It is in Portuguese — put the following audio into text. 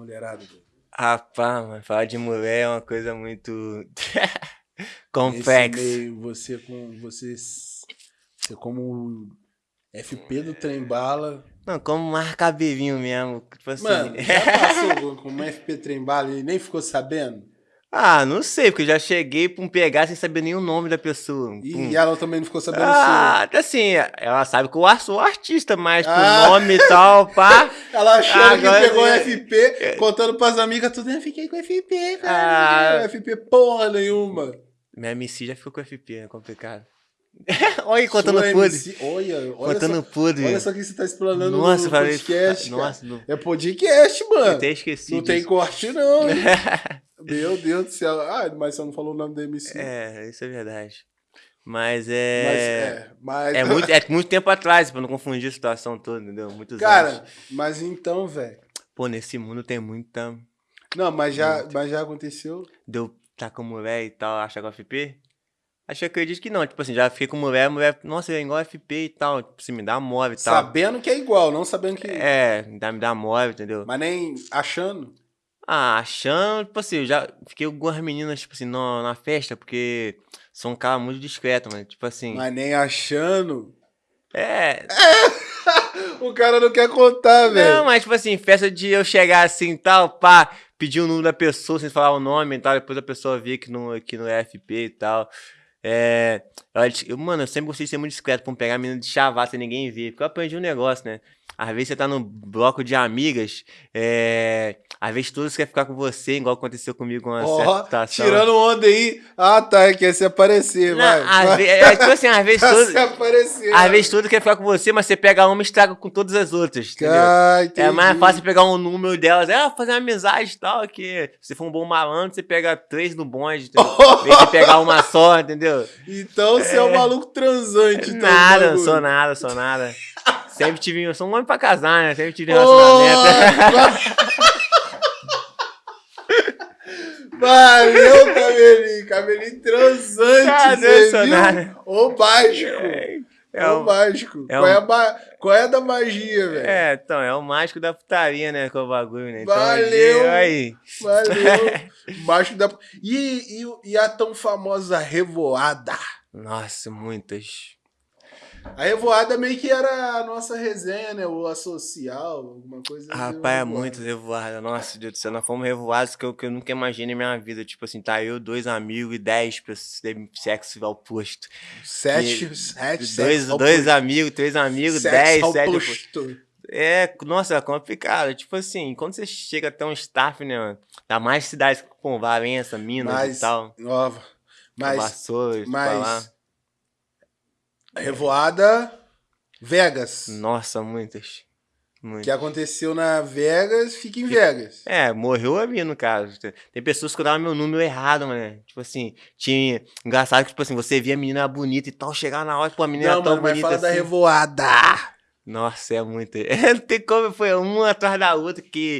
mulherada? Rapaz, mano, falar de mulher é uma coisa muito complexa. você com. Você, você como FP do trem bala. Não, como marca bevinho mesmo. Tipo assim. Mano, já passou como FP trem bala e nem ficou sabendo? ah, não sei, porque eu já cheguei pra um pegar sem saber nem o nome da pessoa. E, Pum. ela também não ficou sabendo Ah, assim, ela sabe que eu sou artista, mas com Ah. nome e tal, pá. Ela achou Agora que pegou sim. FP, contando pras amigas tudo. Eu fiquei com FP, cara. Ah. FP porra nenhuma. Minha MC já ficou com FP, é complicado. olha aí, contando podre. Olha, olha Contando só, podre. olha só o que você tá explanando Nossa, no podcast. Nossa, não. É podcast, Eu mano. até esqueci. Não tem disso. corte, não. Meu Deus do céu. Ah, mas você não falou o nome da MC. é, isso é verdade. Mas Mas, é. é, mas... É muito, é muito tempo atrás, pra não confundir a situação toda, entendeu? Muitos Cara, anos. mas então, velho. Pô, nesse mundo tem muita. Não, mas já, mas já aconteceu. Deu tá com mulher e tal, achar com FP? Acho que eu acredito que não. Tipo assim, já fiquei com mulher, mulher, nossa, é igual FP e tal. Tipo assim, me dá move e tal. Sabendo que é igual, não sabendo que. É, me dá, me dá move, entendeu? Mas nem achando. Ah, achando, tipo assim, eu já fiquei com algumas meninas, tipo assim, na, na festa, porque sou um cara muito discreto, mano. Tipo assim. Mas nem achando. É. O cara não quer contar, Não, velho. mas tipo assim, festa de eu chegar assim e tal, pá, pedir o número da pessoa sem falar o nome e tal, depois a pessoa via que não, que não é FP e tal. É. Eu- mano, eu sempre gostei de ser muito discreto pra não pegar a menina de chavar sem ninguém ver. Porque eu aprendi um negócio, né? Às vezes você tá no bloco de amigas, é. Às vezes todas querem ficar com você, igual aconteceu comigo com uma certa Ó, situação. tirando onda aí. Ah, tá. Quer se aparecer, Não, vai. às vai. ve- é, tipo assim, às vezes Quer todas. se aparecer. Às vai. vezes todas querem ficar com você, mas você pega uma e estraga com todas as outras. Entendeu? Ah, É mais fácil pegar um número delas, é, fazer uma amizade e tal, que se for um bom malandro, você pega três no bonde, entendeu? Em vez de pegar uma só, entendeu? Então você é um maluco transante. então, nada, bagulho. sou nada, sou nada. Sempre tive, eu sou um homem pra casar, né? Sempre tive Porra! relacionamento. Valeu, Camelinho. Camelinho transante, você viu? nada. Ô mágico. É, Ô o, mágico. é qual, é a ma- qual é a da magia, velho? é, então, é o mágico da putaria, né? Com o bagulho, né? Então, Valeu! Aí. Valeu. Mágico da... E, e, e a tão famosa revoada? Nossa, muitas. A revoada meio que era a nossa resenha, né? Ou a social, alguma coisa. Rapaz, é muito revoada. Nossa, Deus do céu, nós fomos revoados que eu, que eu nunca imaginei na minha vida. Tipo assim, tá eu, dois amigos e dez pessoas sexo ao posto. Sete, Que- sete, dois dois amigos, três amigos, Sexo dez, ao sete. É, nossa, é complicado. Tipo assim, quando você chega até um staff, né? Dá mais cidades com Valença, Minas Mas, e tal. nova. Mas, Vassouras, mas revoada Vegas. Nossa, muitas. Muitas. Que aconteceu na Vegas, fica em Vegas. É, morreu a mim, no caso. Tem pessoas que davam meu número errado, mano. Tipo assim, tinha. Engraçado que, tipo assim, você via a menina bonita e tal, chegar na hora, pô, a menina Não, tão mano, mas bonita fala da assim. revoada. Nossa, é muito. Não tem como, foi uma atrás da outra que